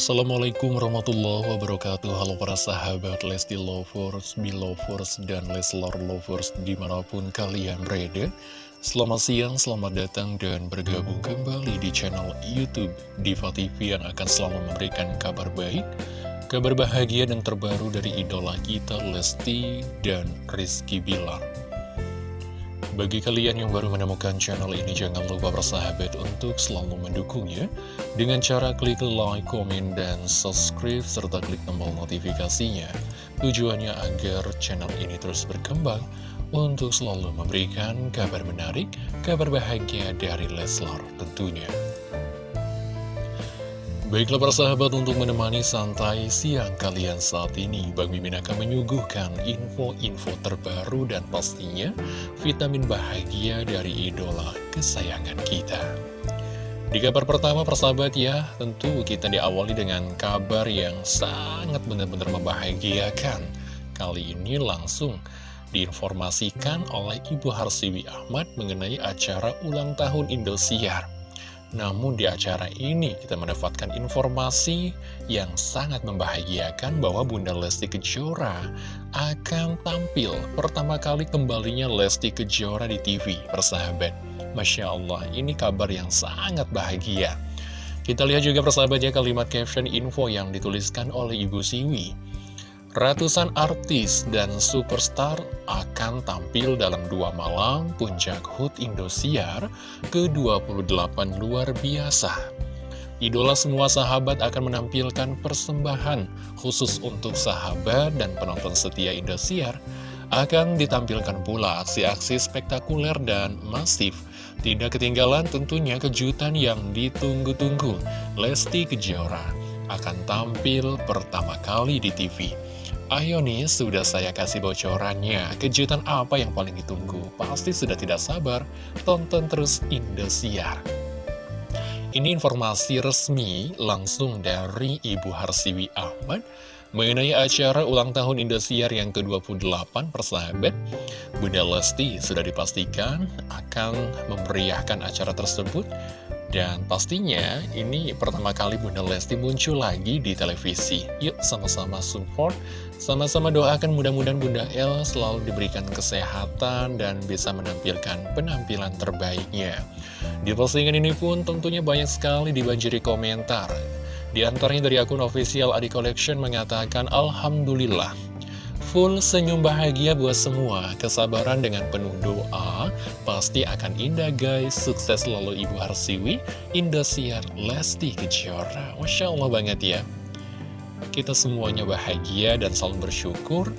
Assalamualaikum warahmatullahi wabarakatuh. Halo para sahabat Lesti Lovers, Belovers, dan Leslar Lovers di mana pun kalian berada. Selamat siang, selamat datang dan bergabung kembali di channel Youtube Diva TV yang akan selalu memberikan kabar baik Kabar bahagia dan terbaru dari idola kita Lesti dan Rizky Bilar bagi kalian yang baru menemukan channel ini, jangan lupa bersahabat untuk selalu mendukungnya dengan cara klik like, komen, dan subscribe, serta klik tombol notifikasinya. Tujuannya agar channel ini terus berkembang untuk selalu memberikan kabar menarik, kabar bahagia dari Leslar tentunya. Baiklah para sahabat untuk menemani santai siang kalian saat ini Bang Mimin akan menyuguhkan info-info terbaru dan pastinya vitamin bahagia dari idola kesayangan kita. Di kabar pertama persahabat ya tentu kita diawali dengan kabar yang sangat benar-benar membahagiakan. Kali ini langsung diinformasikan oleh Ibu Harsiwi Ahmad mengenai acara ulang tahun Indosiar namun di acara ini kita mendapatkan informasi yang sangat membahagiakan bahwa Bunda Lesti Kejora akan tampil pertama kali kembalinya Lesti Kejora di TV, persahabat. Masya Allah, ini kabar yang sangat bahagia. Kita lihat juga persahabatnya kalimat caption info yang dituliskan oleh Ibu Siwi. Ratusan artis dan superstar akan tampil dalam dua malam Puncak HUT Indosiar ke-28 luar biasa. Idola semua sahabat akan menampilkan persembahan khusus untuk sahabat dan penonton setia Indosiar. Akan ditampilkan pula aksi-aksi spektakuler dan masif. Tidak ketinggalan tentunya kejutan yang ditunggu-tunggu. Lesti Kejora akan tampil pertama kali di TV. Ayo nih, sudah saya kasih bocorannya. Kejutan apa yang paling ditunggu? Pasti sudah tidak sabar. Tonton terus Indosiar. Ini informasi resmi langsung dari Ibu Harsiwi Ahmad mengenai acara ulang tahun Indosiar yang ke-28 persahabat. Bunda Lesti sudah dipastikan akan memeriahkan acara tersebut dan pastinya ini pertama kali Bunda Lesti muncul lagi di televisi. Yuk sama-sama support, sama-sama doakan mudah-mudahan Bunda El selalu diberikan kesehatan dan bisa menampilkan penampilan terbaiknya. Di postingan ini pun tentunya banyak sekali dibanjiri komentar. Di antaranya dari akun official Adi Collection mengatakan Alhamdulillah Full senyum bahagia buat semua, kesabaran dengan penuh doa, pasti akan indah guys. Sukses selalu Ibu Harsiwi, Indosiar, Lesti Kejora. Masya Allah banget ya. Kita semuanya bahagia dan selalu bersyukur.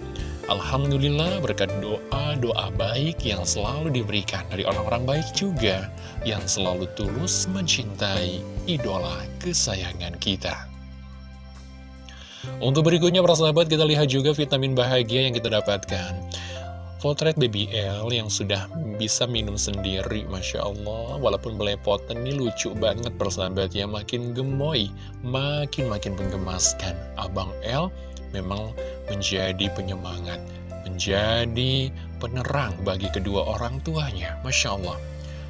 Alhamdulillah berkat doa-doa baik yang selalu diberikan dari orang-orang baik juga, yang selalu tulus mencintai idola kesayangan kita. Untuk berikutnya para sahabat kita lihat juga vitamin bahagia yang kita dapatkan. Potret baby L yang sudah bisa minum sendiri Masya Allah. Walaupun belepotan ini lucu banget persahabat ya Makin gemoy, makin-makin menggemaskan. Abang L memang menjadi penyemangat Menjadi penerang bagi kedua orang tuanya. Masya Allah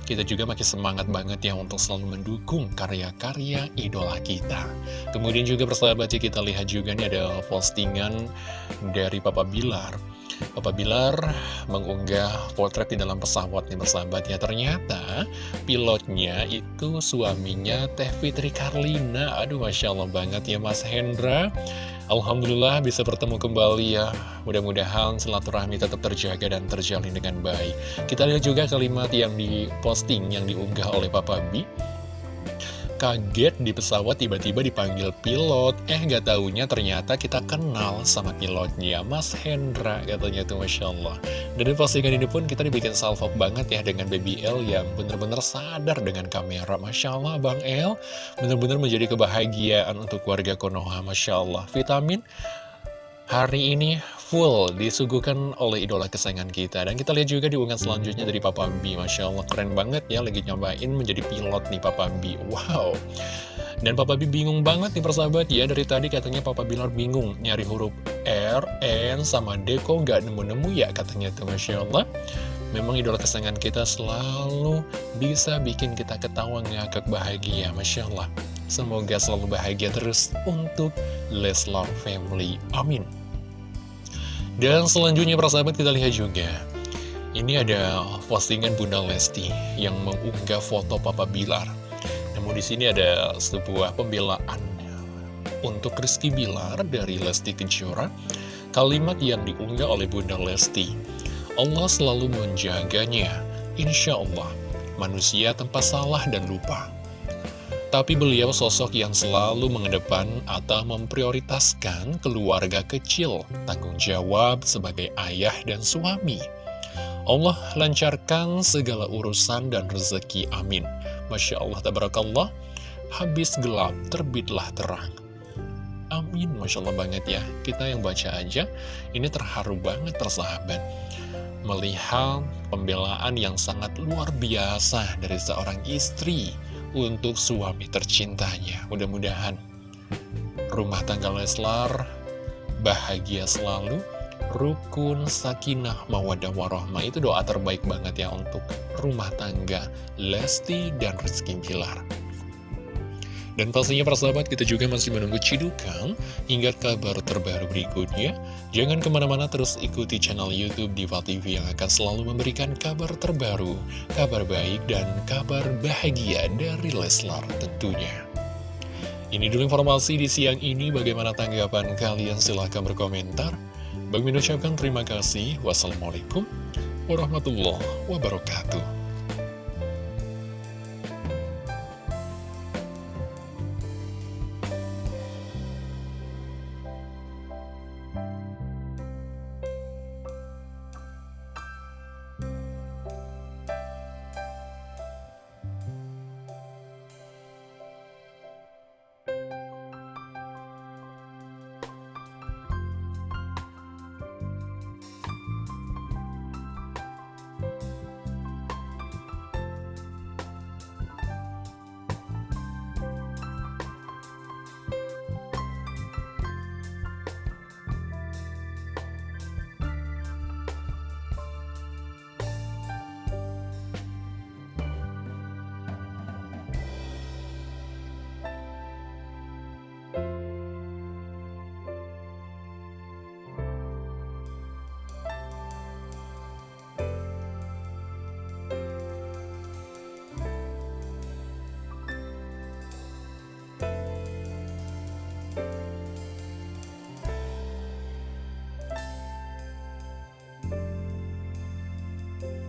kita juga makin semangat banget ya untuk selalu mendukung karya-karya idola kita. Kemudian juga persahabat ya kita lihat juga nih ada postingan dari Papa Bilar. Papa Bilar mengunggah potret di dalam pesawat nih persahabat ya Ternyata pilotnya itu suaminya Teh Fitri Karlina Aduh Masya Allah banget ya Mas Hendra Alhamdulillah bisa bertemu kembali ya. Mudah-mudahan silaturahmi tetap terjaga dan terjalin dengan baik. Kita lihat juga kalimat yang diposting, yang diunggah oleh Papa B Kaget di pesawat tiba-tiba dipanggil pilot. Eh gak taunya ternyata kita kenal sama pilotnya Mas Hendra katanya tuh Masya Allah. Dan di postingan ini pun kita dibikin salvo banget ya dengan Baby L yang bener-bener sadar dengan kamera. Masya Allah Bang L bener-bener menjadi kebahagiaan untuk warga Konoha Masya Allah. Vitamin hari ini full disuguhkan oleh idola kesayangan kita. Dan kita lihat juga di unggahan selanjutnya dari Papa B Masya Allah keren banget ya lagi nyobain menjadi pilot nih Papa B Wow. Dan Papa B bingung banget nih persahabat. Ya Dari tadi katanya Papa Bilar bingung nyari huruf R, N, sama D. Kok gak nemu-nemu ya katanya tuh. Masya Allah. Memang idola kesayangan kita selalu bisa bikin kita ketawa ngakak bahagia. Masya Allah. Semoga selalu bahagia terus untuk Leslar Family. Amin. Dan selanjutnya persahabat kita lihat juga. Ini ada postingan Bunda Lesti yang mengunggah foto Papa Bilar. Namun di sini ada sebuah pembelaan untuk Rizky Bilar dari Lesti Kejora. Kalimat yang diunggah oleh Bunda Lesti Allah selalu menjaganya. Insya Allah manusia tempat salah dan lupa tapi beliau sosok yang selalu mengedepan atau memprioritaskan keluarga kecil, tanggung jawab sebagai ayah dan suami. Allah lancarkan segala urusan dan rezeki, amin. Masya Allah, tabarakallah, habis gelap, terbitlah terang. Amin, Masya Allah banget ya. Kita yang baca aja, ini terharu banget persahabat. Melihat pembelaan yang sangat luar biasa dari seorang istri untuk suami tercintanya. Mudah-mudahan rumah tangga Leslar bahagia selalu, rukun, sakinah, mawadah, warohmah. Itu doa terbaik banget ya untuk rumah tangga Lesti dan Rizky Bilar. Dan pastinya persahabat kita juga masih menunggu cidukan hingga kabar terbaru berikutnya. Jangan ke mana-mana terus ikuti channel Youtube Diva TV yang akan selalu memberikan kabar terbaru, kabar baik dan kabar bahagia dari Leslar tentunya. Ini dulu informasi di siang ini, bagaimana tanggapan kalian? Silahkan berkomentar. Bagi mengucapkan terima kasih. Wassalamualaikum warahmatullahi wabarakatuh.